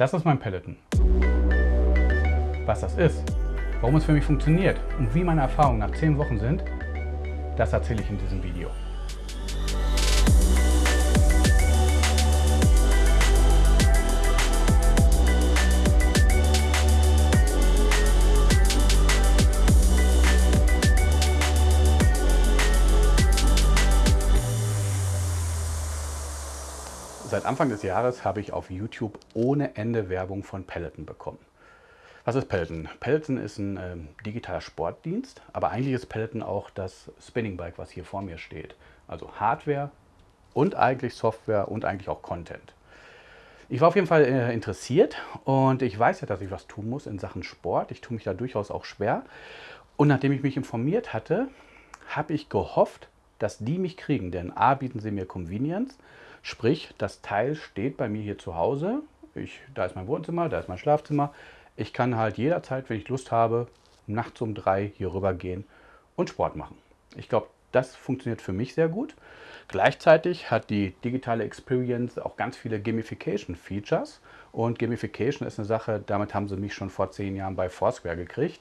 Das ist mein Peloton. Was das ist, warum es für mich funktioniert und wie meine Erfahrungen nach 10 Wochen sind, das erzähle ich in diesem Video. Seit Anfang des Jahres habe ich auf YouTube ohne Ende Werbung von Peloton bekommen. Was ist Peloton? Peloton ist ein äh, digitaler Sportdienst, aber eigentlich ist Peloton auch das Spinning Bike, was hier vor mir steht. Also Hardware und eigentlich Software und eigentlich auch Content. Ich war auf jeden Fall äh, interessiert und ich weiß ja, dass ich was tun muss in Sachen Sport. Ich tue mich da durchaus auch schwer. Und nachdem ich mich informiert hatte, habe ich gehofft, dass die mich kriegen. Denn A, bieten sie mir Convenience Sprich, das Teil steht bei mir hier zu Hause. Ich, da ist mein Wohnzimmer, da ist mein Schlafzimmer. Ich kann halt jederzeit, wenn ich Lust habe, nachts um drei hier rüber gehen und Sport machen. Ich glaube, das funktioniert für mich sehr gut. Gleichzeitig hat die digitale Experience auch ganz viele Gamification-Features. Und Gamification ist eine Sache, damit haben sie mich schon vor zehn Jahren bei Foursquare gekriegt.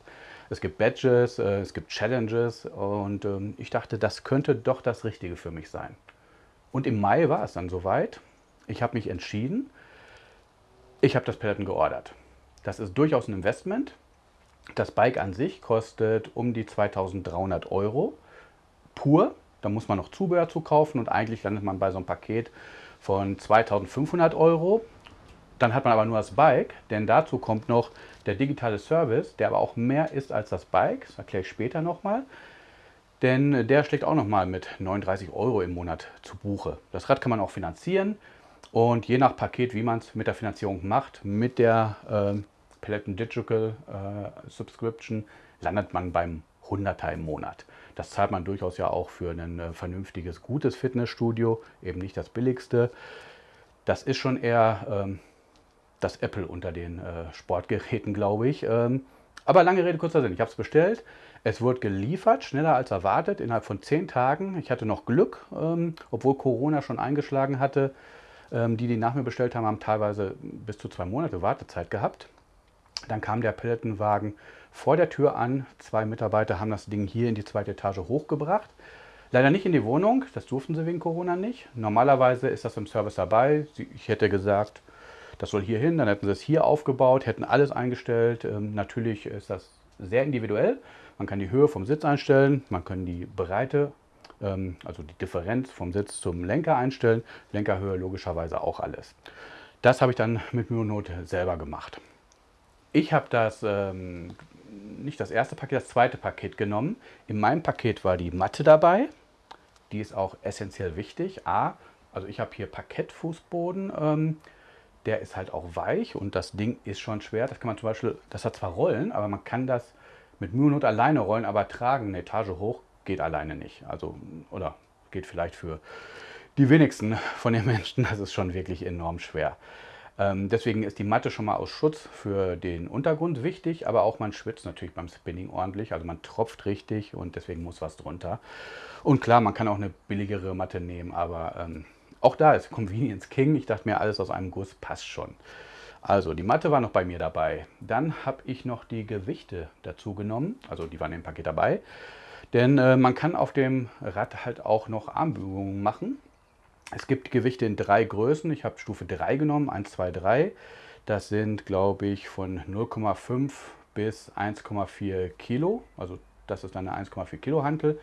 Es gibt Badges, äh, es gibt Challenges und ähm, ich dachte, das könnte doch das Richtige für mich sein. Und im Mai war es dann soweit. Ich habe mich entschieden. Ich habe das Peloton geordert. Das ist durchaus ein Investment. Das Bike an sich kostet um die 2300 Euro pur. Da muss man noch Zubehör zu kaufen und eigentlich landet man bei so einem Paket von 2500 Euro. Dann hat man aber nur das Bike, denn dazu kommt noch der digitale Service, der aber auch mehr ist als das Bike. Das erkläre ich später nochmal. Denn der schlägt auch nochmal mit 39 Euro im Monat zu Buche. Das Rad kann man auch finanzieren und je nach Paket, wie man es mit der Finanzierung macht, mit der äh, Peloton Digital äh, Subscription, landet man beim 100er im Monat. Das zahlt man durchaus ja auch für ein äh, vernünftiges, gutes Fitnessstudio, eben nicht das billigste. Das ist schon eher ähm, das Apple unter den äh, Sportgeräten, glaube ich. Ähm, aber lange Rede, kurzer Sinn. Ich habe es bestellt. Es wurde geliefert, schneller als erwartet, innerhalb von zehn Tagen. Ich hatte noch Glück, ähm, obwohl Corona schon eingeschlagen hatte. Ähm, die, die nach mir bestellt haben, haben teilweise bis zu zwei Monate Wartezeit gehabt. Dann kam der Pelletenwagen vor der Tür an. Zwei Mitarbeiter haben das Ding hier in die zweite Etage hochgebracht. Leider nicht in die Wohnung, das durften sie wegen Corona nicht. Normalerweise ist das im Service dabei. Ich hätte gesagt, das soll hier hin, dann hätten sie es hier aufgebaut, hätten alles eingestellt. Ähm, natürlich ist das sehr individuell. Man kann die Höhe vom Sitz einstellen, man kann die Breite, ähm, also die Differenz vom Sitz zum Lenker einstellen. Lenkerhöhe logischerweise auch alles. Das habe ich dann mit Myonot selber gemacht. Ich habe das, ähm, nicht das erste Paket, das zweite Paket genommen. In meinem Paket war die Matte dabei. Die ist auch essentiell wichtig. A, also ich habe hier Parkettfußboden. Ähm, der ist halt auch weich und das Ding ist schon schwer. Das kann man zum Beispiel, das hat zwar Rollen, aber man kann das mit Mühe und Not alleine rollen, aber tragen eine Etage hoch geht alleine nicht. Also, oder geht vielleicht für die wenigsten von den Menschen, das ist schon wirklich enorm schwer. Ähm, deswegen ist die Matte schon mal aus Schutz für den Untergrund wichtig, aber auch man schwitzt natürlich beim Spinning ordentlich, also man tropft richtig und deswegen muss was drunter. Und klar, man kann auch eine billigere Matte nehmen, aber ähm, auch da ist Convenience King. Ich dachte mir, alles aus einem Guss passt schon. Also die Matte war noch bei mir dabei. Dann habe ich noch die Gewichte dazu genommen. Also die waren im Paket dabei. Denn äh, man kann auf dem Rad halt auch noch Armbügungen machen. Es gibt Gewichte in drei Größen. Ich habe Stufe 3 genommen, 1, 2, 3. Das sind, glaube ich, von 0,5 bis 1,4 Kilo. Also das ist eine 1,4 Kilo Hantel,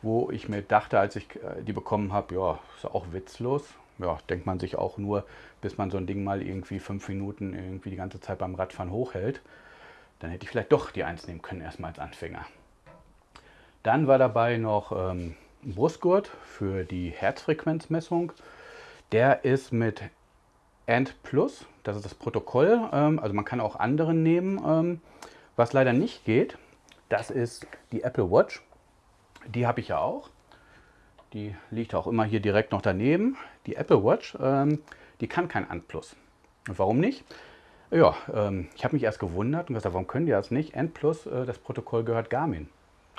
wo ich mir dachte, als ich äh, die bekommen habe, ja, ist auch witzlos ja, denkt man sich auch nur, bis man so ein Ding mal irgendwie fünf Minuten irgendwie die ganze Zeit beim Radfahren hochhält. Dann hätte ich vielleicht doch die 1 nehmen können, erstmal als Anfänger. Dann war dabei noch ähm, ein Brustgurt für die Herzfrequenzmessung. Der ist mit End Plus, das ist das Protokoll. Ähm, also man kann auch andere nehmen. Ähm, was leider nicht geht, das ist die Apple Watch. Die habe ich ja auch. Die liegt auch immer hier direkt noch daneben. Die Apple Watch, ähm, die kann kein Plus. Und warum nicht? Ja, ähm, ich habe mich erst gewundert und gesagt, warum können die das nicht? N Plus, äh, das Protokoll gehört Garmin.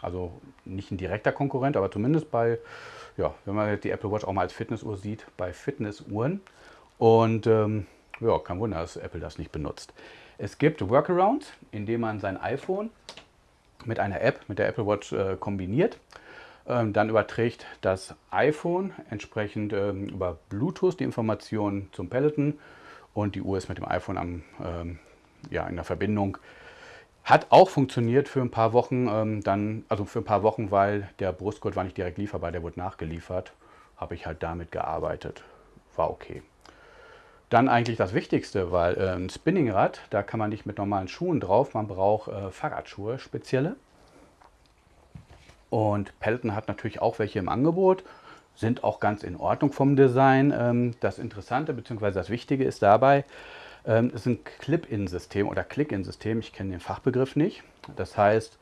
Also nicht ein direkter Konkurrent, aber zumindest bei, ja, wenn man die Apple Watch auch mal als Fitnessuhr sieht, bei Fitnessuhren. Und ähm, Ja, kein Wunder, dass Apple das nicht benutzt. Es gibt Workarounds, indem man sein iPhone mit einer App, mit der Apple Watch äh, kombiniert. Ähm, dann überträgt das iPhone entsprechend ähm, über Bluetooth die Informationen zum Peloton und die Uhr ist mit dem iPhone am, ähm, ja, in der Verbindung. Hat auch funktioniert für ein paar Wochen, dann, also für ein paar Wochen, weil der Brustgurt war nicht direkt lieferbar, der wurde nachgeliefert. Habe ich halt damit gearbeitet. War okay. Dann eigentlich das Wichtigste, weil äh, ein Spinningrad, da kann man nicht mit normalen Schuhen drauf, man braucht äh, Fahrradschuhe, spezielle. Und Peloton hat natürlich auch welche im Angebot, sind auch ganz in Ordnung vom Design. Ähm, das Interessante bzw. das Wichtige ist dabei, ähm, es ist ein Clip-In-System oder Click-In-System, ich kenne den Fachbegriff nicht. Das heißt,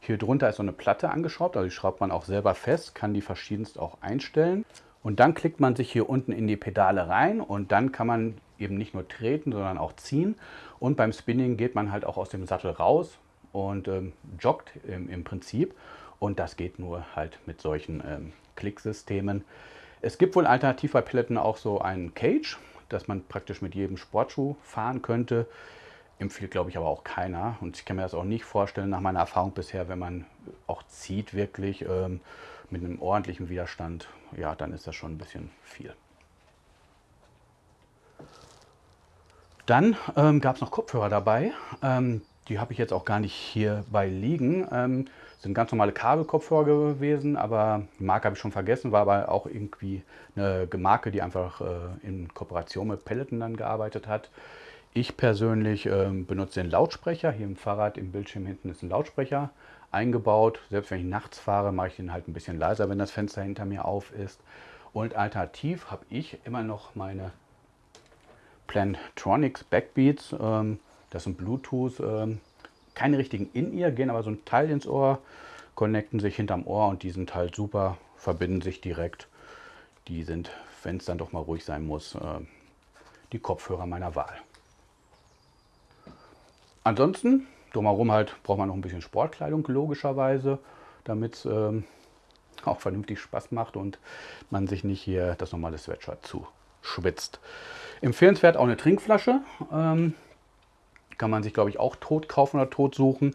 hier drunter ist so eine Platte angeschraubt, also die schraubt man auch selber fest, kann die verschiedenst auch einstellen. Und dann klickt man sich hier unten in die Pedale rein und dann kann man eben nicht nur treten, sondern auch ziehen. Und beim Spinning geht man halt auch aus dem Sattel raus und ähm, joggt im, im, Prinzip. Und das geht nur halt mit solchen ähm, Klicksystemen. Es gibt wohl alternativ bei Peloton auch so einen Cage, dass man praktisch mit jedem Sportschuh fahren könnte. Empfiehlt, glaube ich, aber auch keiner. Und ich kann mir das auch nicht vorstellen, nach meiner Erfahrung bisher, wenn man auch zieht wirklich ähm, mit einem ordentlichen Widerstand, ja, dann ist das schon ein bisschen viel. Dann ähm, gab es noch Kopfhörer dabei. Ähm, die habe ich jetzt auch gar nicht hierbei liegen. Ähm, sind ganz normale Kabelkopfhörer gewesen, aber die Marke habe ich schon vergessen, war aber auch irgendwie eine Marke, die einfach äh, in Kooperation mit Peloton dann gearbeitet hat. Ich persönlich äh, benutze den Lautsprecher. Hier im Fahrrad im Bildschirm hinten ist ein Lautsprecher eingebaut. Selbst wenn ich nachts fahre, mache ich den halt ein bisschen leiser, wenn das Fenster hinter mir auf ist. Und alternativ habe ich immer noch meine Plantronics Backbeats. Ähm, das sind Bluetooth. Keine richtigen In-Ear, gehen aber so ein Teil ins Ohr, connecten sich hinterm Ohr und die sind halt super, verbinden sich direkt. Die sind, wenn es dann doch mal ruhig sein muss, äh, die Kopfhörer meiner Wahl. Ansonsten, drumherum halt, braucht man noch ein bisschen Sportkleidung, logischerweise, damit es ähm, auch vernünftig Spaß macht und man sich nicht hier das normale Sweatshirt zuschwitzt. Empfehlenswert auch eine Trinkflasche. Ähm, kann man sich, glaube ich, auch tot kaufen oder tot suchen.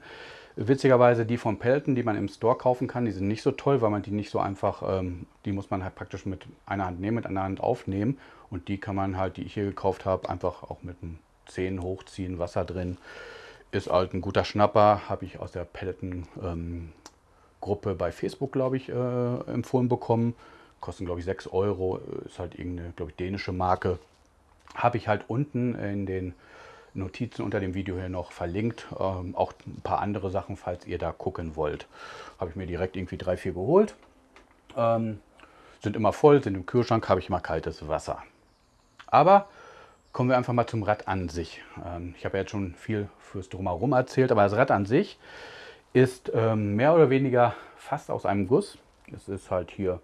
Witzigerweise die von Pelton, die man im Store kaufen kann, die sind nicht so toll, weil man die nicht so einfach, ähm, die muss man halt praktisch mit einer Hand nehmen, mit einer Hand aufnehmen. Und die kann man halt, die ich hier gekauft habe, einfach auch mit dem Zehen hochziehen, Wasser drin. Ist halt ein guter Schnapper, habe ich aus der Peloton ähm, Gruppe bei Facebook, glaube ich, äh, empfohlen bekommen. Kosten, glaube ich, 6 Euro. Ist halt irgendeine, glaube ich, dänische Marke. Habe ich halt unten in den Notizen unter dem Video hier noch verlinkt. Ähm, auch ein paar andere Sachen, falls ihr da gucken wollt. Habe ich mir direkt irgendwie drei, vier geholt. Ähm, sind immer voll, sind im Kühlschrank, habe ich immer kaltes Wasser. Aber kommen wir einfach mal zum Rad an sich. Ähm, ich habe ja jetzt schon viel fürs Drumherum erzählt, aber das Rad an sich ist ähm, mehr oder weniger fast aus einem Guss. Es ist halt hier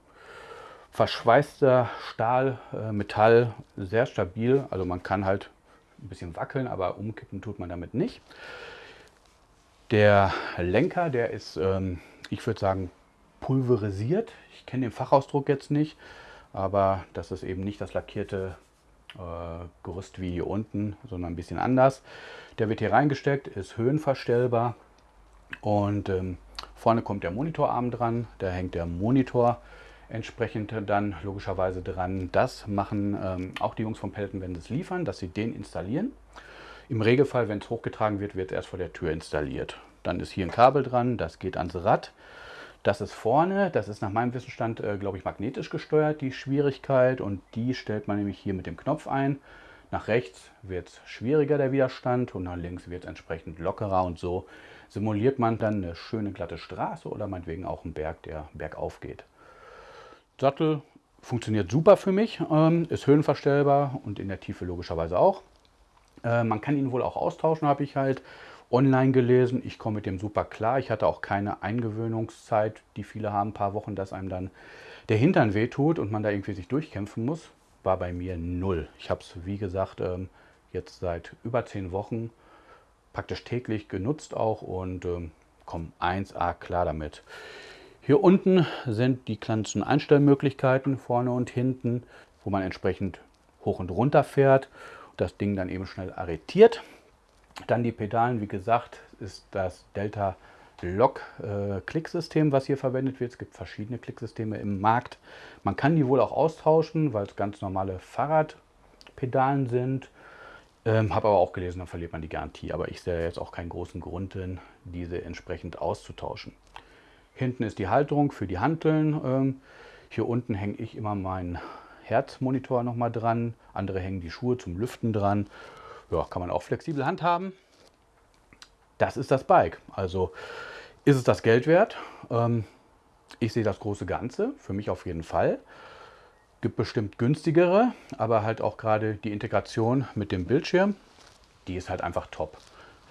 verschweißter Stahl, äh, Metall, sehr stabil. Also man kann halt ein bisschen wackeln, aber umkippen tut man damit nicht. Der Lenker, der ist, ähm, ich würde sagen, pulverisiert. Ich kenne den Fachausdruck jetzt nicht, aber das ist eben nicht das lackierte äh, Gerüst wie hier unten, sondern ein bisschen anders. Der wird hier reingesteckt, ist höhenverstellbar und ähm, vorne kommt der Monitorarm dran. Da hängt der Monitor entsprechend dann logischerweise dran. Das machen ähm, auch die Jungs von Pelton, wenn sie es liefern, dass sie den installieren. Im Regelfall, wenn es hochgetragen wird, wird es erst vor der Tür installiert. Dann ist hier ein Kabel dran, das geht ans Rad. Das ist vorne, das ist nach meinem Wissensstand, äh, glaube ich, magnetisch gesteuert, die Schwierigkeit. Und die stellt man nämlich hier mit dem Knopf ein. Nach rechts wird es schwieriger, der Widerstand, und nach links wird es entsprechend lockerer. Und so simuliert man dann eine schöne glatte Straße oder meinetwegen auch einen Berg, der bergauf geht. Sattel funktioniert super für mich, ähm, ist höhenverstellbar und in der Tiefe logischerweise auch. Äh, man kann ihn wohl auch austauschen, habe ich halt online gelesen. Ich komme mit dem super klar. Ich hatte auch keine Eingewöhnungszeit, die viele haben, ein paar Wochen, dass einem dann der Hintern wehtut und man da irgendwie sich durchkämpfen muss. War bei mir null. Ich habe es, wie gesagt, ähm, jetzt seit über zehn Wochen praktisch täglich genutzt auch und ähm, komme 1A klar damit. Hier unten sind die ganzen Einstellmöglichkeiten vorne und hinten, wo man entsprechend hoch und runter fährt. das Ding dann eben schnell arretiert. Dann die Pedalen, wie gesagt, ist das Delta Lock äh, was hier verwendet wird. Es gibt verschiedene Klicksysteme im Markt. Man kann die wohl auch austauschen, weil es ganz normale Fahrradpedalen sind. Ähm, Habe aber auch gelesen, dann verliert man die Garantie. Aber ich sehe jetzt auch keinen großen Grund drin, diese entsprechend auszutauschen. Hinten ist die Halterung für die Hanteln. Ähm, hier unten hänge ich immer meinen Herzmonitor nochmal dran. Andere hängen die Schuhe zum Lüften dran. Ja, kann man auch flexibel handhaben. Das ist das Bike. Also ist es das Geld wert? Ähm, ich sehe das große Ganze, für mich auf jeden Fall gibt bestimmt günstigere, aber halt auch gerade die Integration mit dem Bildschirm, die ist halt einfach top.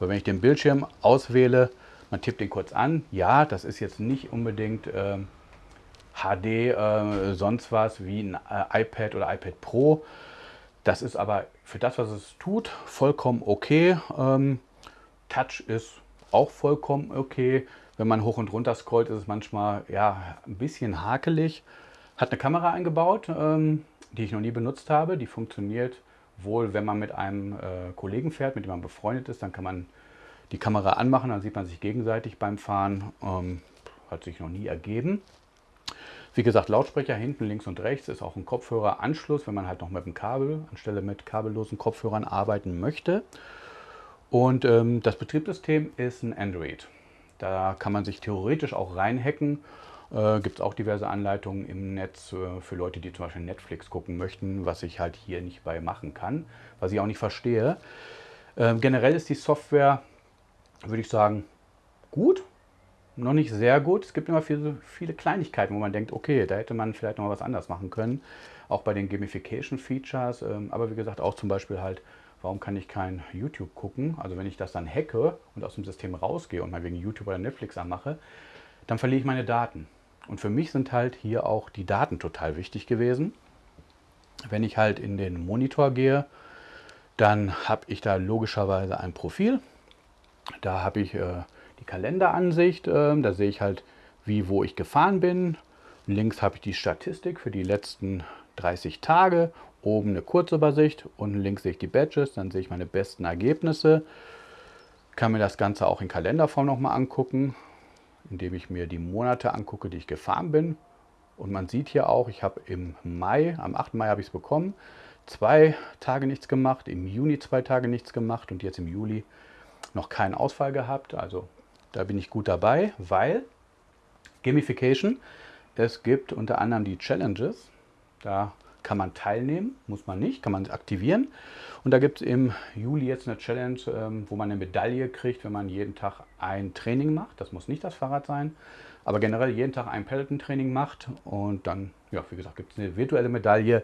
So, wenn ich den Bildschirm auswähle, man tippt den kurz an, ja, das ist jetzt nicht unbedingt äh, HD, äh, sonst was wie ein äh, iPad oder iPad Pro. Das ist aber für das, was es tut, vollkommen okay. Ähm, Touch ist auch vollkommen okay. Wenn man hoch und runter scrollt, ist es manchmal ja, ein bisschen hakelig. Hat eine Kamera eingebaut, ähm, die ich noch nie benutzt habe. Die funktioniert wohl, wenn man mit einem äh, Kollegen fährt, mit dem man befreundet ist. Dann kann man die Kamera anmachen, dann sieht man sich gegenseitig beim Fahren. Ähm, hat sich noch nie ergeben. Wie gesagt, Lautsprecher hinten, links und rechts ist auch ein Kopfhöreranschluss, wenn man halt noch mit dem Kabel anstelle mit kabellosen Kopfhörern arbeiten möchte. Und ähm, das Betriebssystem ist ein Android. Da kann man sich theoretisch auch reinhacken äh, Gibt es auch diverse Anleitungen im Netz äh, für Leute, die zum Beispiel Netflix gucken möchten, was ich halt hier nicht bei machen kann, was ich auch nicht verstehe. Äh, generell ist die Software, würde ich sagen, gut, noch nicht sehr gut. Es gibt immer viele, viele Kleinigkeiten, wo man denkt, okay, da hätte man vielleicht noch was anders machen können. Auch bei den Gamification-Features, ähm, aber wie gesagt auch zum Beispiel halt, warum kann ich kein YouTube gucken? Also wenn ich das dann hacke und aus dem System rausgehe und mal wegen YouTube oder Netflix anmache, dann verliere ich meine Daten. Und für mich sind halt hier auch die Daten total wichtig gewesen. Wenn ich halt in den Monitor gehe, dann habe ich da logischerweise ein Profil. Da habe ich äh, die Kalenderansicht, äh, da sehe ich halt, wie, wo ich gefahren bin. Links habe ich die Statistik für die letzten 30 Tage, oben eine Kurzübersicht, unten links sehe ich die Badges, dann sehe ich meine besten Ergebnisse. Kann mir das Ganze auch in Kalenderform nochmal angucken indem ich mir die Monate angucke, die ich gefahren bin. Und man sieht hier auch, ich habe im Mai, am 8. Mai habe ich es bekommen, zwei Tage nichts gemacht, im Juni zwei Tage nichts gemacht und jetzt im Juli noch keinen Ausfall gehabt. Also da bin ich gut dabei, weil Gamification, es gibt unter anderem die Challenges. Da kann man teilnehmen, muss man nicht, kann man aktivieren. Und da gibt es im Juli jetzt eine Challenge, ähm, wo man eine Medaille kriegt, wenn man jeden Tag ein Training macht. Das muss nicht das Fahrrad sein, aber generell jeden Tag ein Peloton-Training macht. Und dann, ja, wie gesagt, gibt es eine virtuelle Medaille.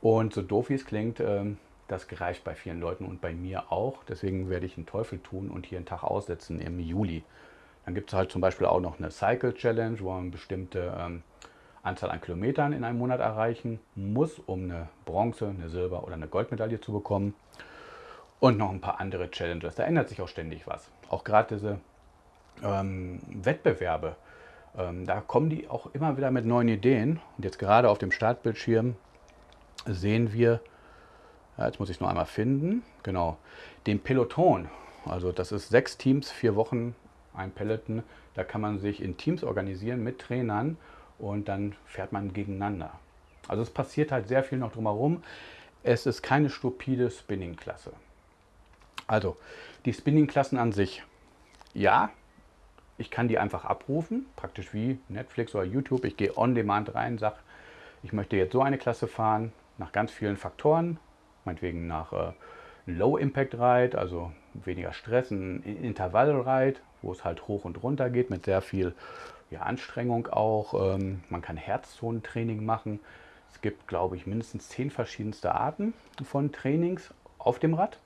Und so doof wie es klingt, ähm, das gereicht bei vielen Leuten und bei mir auch. Deswegen werde ich einen Teufel tun und hier einen Tag aussetzen im Juli. Dann gibt es halt zum Beispiel auch noch eine Cycle Challenge, wo man bestimmte ähm, Anzahl an Kilometern in einem Monat erreichen muss, um eine Bronze, eine Silber- oder eine Goldmedaille zu bekommen. Und noch ein paar andere Challenges. Da ändert sich auch ständig was. Auch gerade diese ähm, Wettbewerbe, ähm, da kommen die auch immer wieder mit neuen Ideen. Und jetzt gerade auf dem Startbildschirm sehen wir, ja, jetzt muss ich es noch einmal finden, genau, den Peloton. Also das ist sechs Teams, vier Wochen, ein Peloton. Da kann man sich in Teams organisieren mit Trainern und dann fährt man gegeneinander. Also es passiert halt sehr viel noch drumherum. Es ist keine stupide Spinning-Klasse. Also die Spinning-Klassen an sich, ja, ich kann die einfach abrufen, praktisch wie Netflix oder YouTube. Ich gehe on demand rein, sage, ich möchte jetzt so eine Klasse fahren, nach ganz vielen Faktoren, meinetwegen nach äh, Low Impact Ride, also weniger Stress, ein Intervall Ride, wo es halt hoch und runter geht mit sehr viel ja, Anstrengung auch. Ähm, man kann Herzzonentraining machen. Es gibt, glaube ich, mindestens zehn verschiedenste Arten von Trainings auf dem Rad.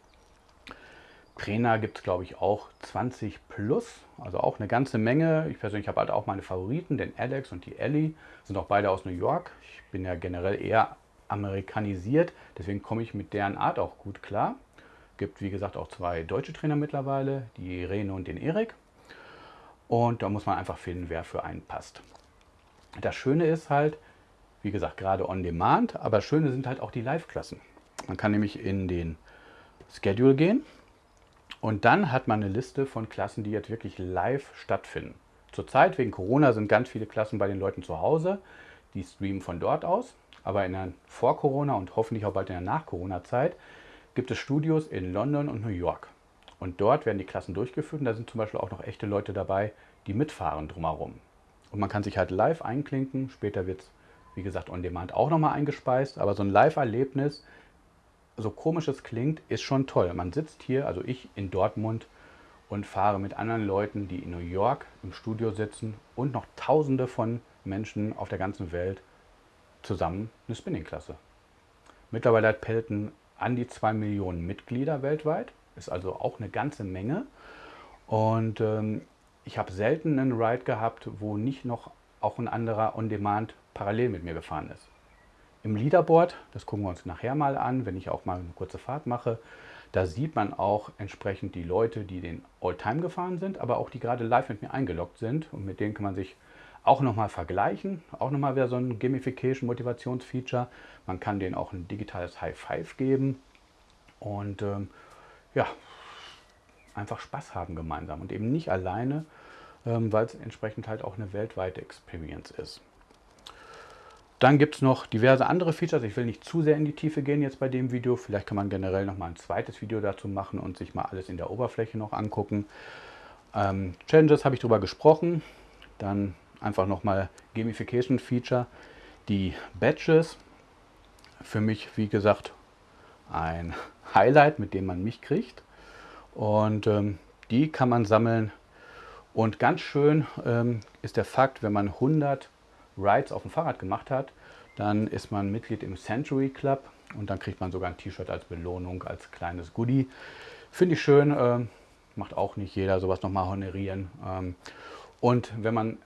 Trainer gibt es, glaube ich, auch 20 plus, also auch eine ganze Menge. Ich persönlich habe halt auch meine Favoriten, den Alex und die Ellie, sind auch beide aus New York. Ich bin ja generell eher amerikanisiert, deswegen komme ich mit deren Art auch gut klar. Gibt, wie gesagt, auch zwei deutsche Trainer mittlerweile, die Irene und den Erik. Und da muss man einfach finden, wer für einen passt. Das Schöne ist halt, wie gesagt, gerade on demand, aber Schöne sind halt auch die Live-Klassen. Man kann nämlich in den Schedule gehen und dann hat man eine Liste von Klassen, die jetzt wirklich live stattfinden. Zurzeit wegen Corona sind ganz viele Klassen bei den Leuten zu Hause, die streamen von dort aus. Aber in der Vor-Corona und hoffentlich auch bald in der Nach-Corona-Zeit gibt es Studios in London und New York. Und dort werden die Klassen durchgeführt und da sind zum Beispiel auch noch echte Leute dabei, die mitfahren drumherum. Und man kann sich halt live einklinken. Später wird es, wie gesagt, on demand auch nochmal eingespeist. Aber so ein Live-Erlebnis, so komisch es klingt, ist schon toll. Man sitzt hier, also ich in Dortmund und fahre mit anderen Leuten, die in New York im Studio sitzen und noch tausende von Menschen auf der ganzen Welt zusammen eine Spinning-Klasse. Mittlerweile hat Pelton an die 2 Millionen Mitglieder weltweit, ist also auch eine ganze Menge. Und ähm, ich habe selten einen Ride gehabt, wo nicht noch auch ein anderer On-Demand parallel mit mir gefahren ist. Im Leaderboard, das gucken wir uns nachher mal an, wenn ich auch mal eine kurze Fahrt mache, da sieht man auch entsprechend die Leute, die den All-Time gefahren sind, aber auch die gerade live mit mir eingeloggt sind und mit denen kann man sich auch nochmal vergleichen. Auch nochmal wieder so ein Gamification-Motivationsfeature. Man kann denen auch ein digitales High Five geben und ähm, ja, einfach Spaß haben gemeinsam und eben nicht alleine, ähm, weil es entsprechend halt auch eine weltweite Experience ist. Dann gibt es noch diverse andere Features. Ich will nicht zu sehr in die Tiefe gehen jetzt bei dem Video. Vielleicht kann man generell noch mal ein zweites Video dazu machen und sich mal alles in der Oberfläche noch angucken. Ähm, Challenges habe ich darüber gesprochen. Dann einfach nochmal Gamification Feature. Die Badges, für mich wie gesagt ein Highlight, mit dem man mich kriegt. Und ähm, die kann man sammeln. Und ganz schön ähm, ist der Fakt, wenn man 100 Rides auf dem Fahrrad gemacht hat, dann ist man Mitglied im Century Club und dann kriegt man sogar ein T-Shirt als Belohnung, als kleines Goodie. Finde ich schön, äh, macht auch nicht jeder sowas nochmal honorieren. Ähm, und wenn man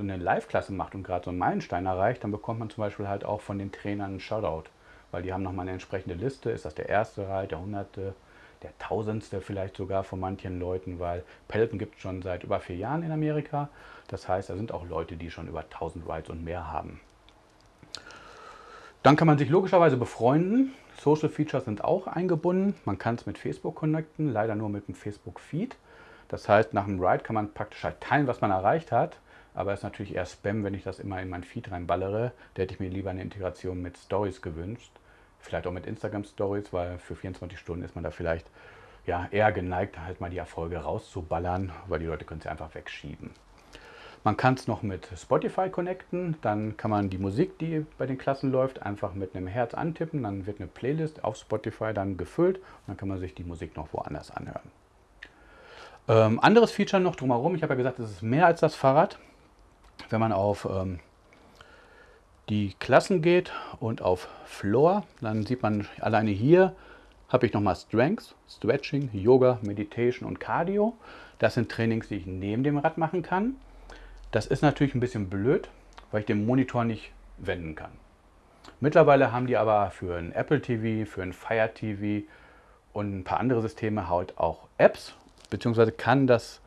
so eine Live-Klasse macht und gerade so einen Meilenstein erreicht, dann bekommt man zum Beispiel halt auch von den Trainern einen Shoutout. Weil die haben nochmal eine entsprechende Liste. Ist das der erste Ride, der hunderte, der tausendste vielleicht sogar von manchen Leuten, weil Peloton gibt es schon seit über vier Jahren in Amerika. Das heißt, da sind auch Leute, die schon über 1000 Rides und mehr haben. Dann kann man sich logischerweise befreunden. Social Features sind auch eingebunden. Man kann es mit Facebook connecten, leider nur mit dem Facebook Feed. Das heißt, nach einem Ride kann man praktisch halt teilen, was man erreicht hat. Aber es ist natürlich eher Spam, wenn ich das immer in mein Feed reinballere. Da hätte ich mir lieber eine Integration mit Stories gewünscht. Vielleicht auch mit Instagram Stories, weil für 24 Stunden ist man da vielleicht ja, eher geneigt, halt mal die Erfolge rauszuballern, weil die Leute können sie einfach wegschieben. Man kann es noch mit Spotify connecten, dann kann man die Musik, die bei den Klassen läuft, einfach mit einem Herz antippen, dann wird eine Playlist auf Spotify dann gefüllt und dann kann man sich die Musik noch woanders anhören. Ähm, anderes Feature noch drumherum, ich habe ja gesagt, es ist mehr als das Fahrrad wenn man auf ähm, die Klassen geht und auf Floor, dann sieht man alleine hier habe ich nochmal Strength, Stretching, Yoga, Meditation und Cardio. Das sind Trainings, die ich neben dem Rad machen kann. Das ist natürlich ein bisschen blöd, weil ich den Monitor nicht wenden kann. Mittlerweile haben die aber für ein Apple TV, für ein Fire TV und ein paar andere Systeme halt auch Apps, beziehungsweise kann das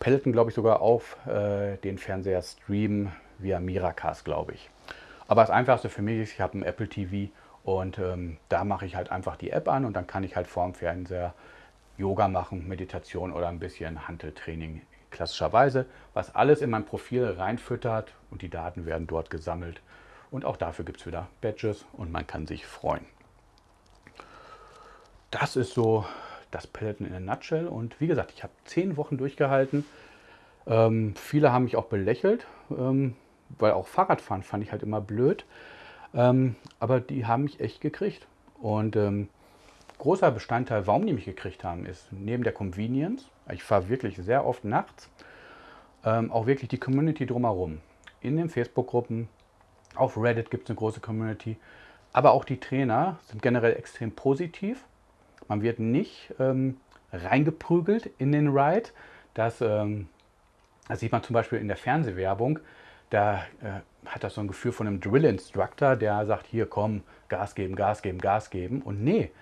Peloton, glaube ich, sogar auf äh, den Fernseher streamen via Miracast, glaube ich. Aber das Einfachste für mich ist, ich habe ein Apple TV und ähm, da mache ich halt einfach die App an und dann kann ich halt vorm Fernseher Yoga machen, Meditation oder ein bisschen Handeltraining klassischerweise, was alles in mein Profil reinfüttert und die Daten werden dort gesammelt. Und auch dafür gibt es wieder Badges und man kann sich freuen. Das ist so das Peloton in a Nutshell. Und wie gesagt, ich habe zehn Wochen durchgehalten. Ähm, viele haben mich auch belächelt, ähm, weil auch Fahrradfahren fand ich halt immer blöd. Ähm, aber die haben mich echt gekriegt. Und ähm, großer Bestandteil, warum die mich gekriegt haben, ist neben der Convenience, ich fahre wirklich sehr oft nachts, ähm, auch wirklich die Community drumherum. In den Facebook-Gruppen, auf Reddit gibt es eine große Community, aber auch die Trainer sind generell extrem positiv man wird nicht ähm, reingeprügelt in den Ride. Das, ähm, das, sieht man zum Beispiel in der Fernsehwerbung. Da äh, hat das so ein Gefühl von einem Drill-Instructor, der sagt, hier komm, Gas geben, Gas geben, Gas geben. Und nee,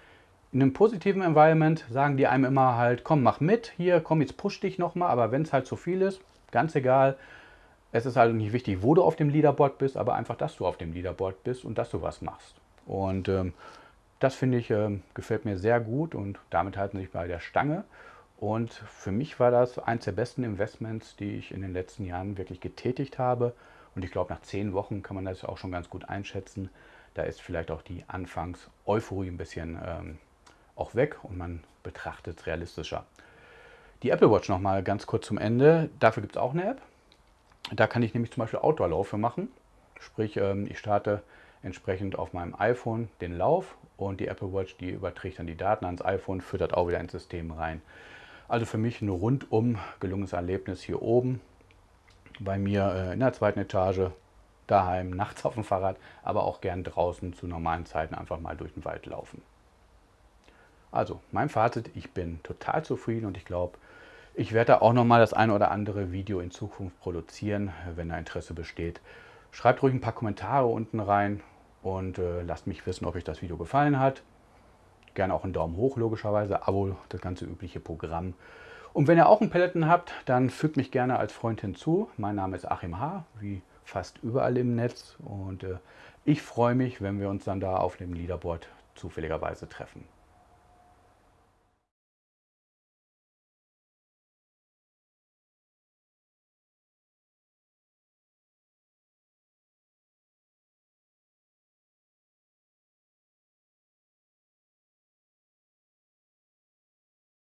in einem positiven Environment sagen die einem immer halt, komm, mach mit, hier, komm, jetzt push dich nochmal. Aber wenn es halt zu viel ist, ganz egal. Es ist halt nicht wichtig, wo du auf dem Leaderboard bist, aber einfach, dass du auf dem Leaderboard bist und dass du was machst. Und ähm, Das finde ich, äh, gefällt mir sehr gut und damit halten sie sich bei der Stange. Und für mich war das eines der besten Investments, die ich in den letzten Jahren wirklich getätigt habe. Und ich glaube, nach zehn Wochen kann man das auch schon ganz gut einschätzen. Da ist vielleicht auch die Anfangs-Euphorie ein bisschen ähm, auch weg und man betrachtet es realistischer. Die Apple Watch nochmal ganz kurz zum Ende. Dafür gibt es auch eine App. Da kann ich nämlich zum Beispiel Outdoor-Laufe machen. Sprich, ähm, ich starte entsprechend auf meinem iPhone den Lauf und die Apple Watch, die überträgt dann die Daten ans iPhone, füttert auch wieder ins System rein. Also für mich ein rundum gelungenes Erlebnis hier oben bei mir äh, in der zweiten Etage, daheim, nachts auf dem Fahrrad, aber auch gern draußen zu normalen Zeiten einfach mal durch den Wald laufen. Also mein Fazit, ich bin total zufrieden und ich glaube, ich werde da auch nochmal das ein oder andere Video in Zukunft produzieren, wenn da Interesse besteht. Schreibt ruhig ein paar Kommentare unten rein und äh, lasst mich wissen, ob euch das Video gefallen hat. Gerne auch einen Daumen hoch, logischerweise, Abo, das ganze übliche Programm. Und wenn ihr auch einen Peloton habt, dann fügt mich gerne als Freund hinzu. Mein Name ist Achim H., wie fast überall im Netz. Und äh, ich freue mich, wenn wir uns dann da auf dem Leaderboard zufälligerweise treffen.